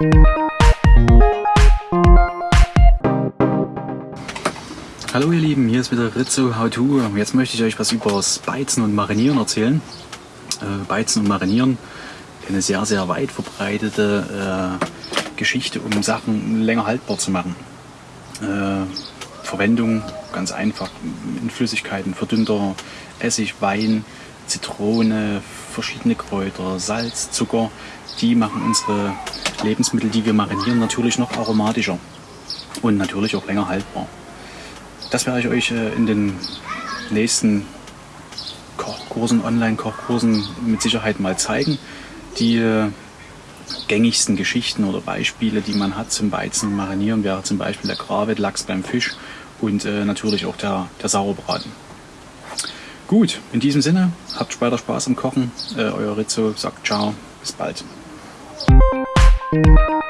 Hallo ihr Lieben, hier ist wieder Rizzo How To. Jetzt möchte ich euch was über das Beizen und Marinieren erzählen. Äh, Beizen und Marinieren, eine sehr, sehr weit verbreitete äh, Geschichte, um Sachen länger haltbar zu machen. Äh, Verwendung ganz einfach in Flüssigkeiten, verdünnter Essig, Wein, Zitrone, verschiedene Kräuter, Salz, Zucker, die machen unsere Lebensmittel, die wir marinieren, natürlich noch aromatischer und natürlich auch länger haltbar. Das werde ich euch äh, in den nächsten Kochkursen, Online-Kochkursen mit Sicherheit mal zeigen. Die äh, gängigsten Geschichten oder Beispiele, die man hat zum Weizen Marinieren, wäre zum Beispiel der Gravet, Lachs beim Fisch und äh, natürlich auch der, der Sauerbraten. Gut, in diesem Sinne, habt weiter Spaß am Kochen. Euer Rizzo sagt ciao, bis bald. Thank you.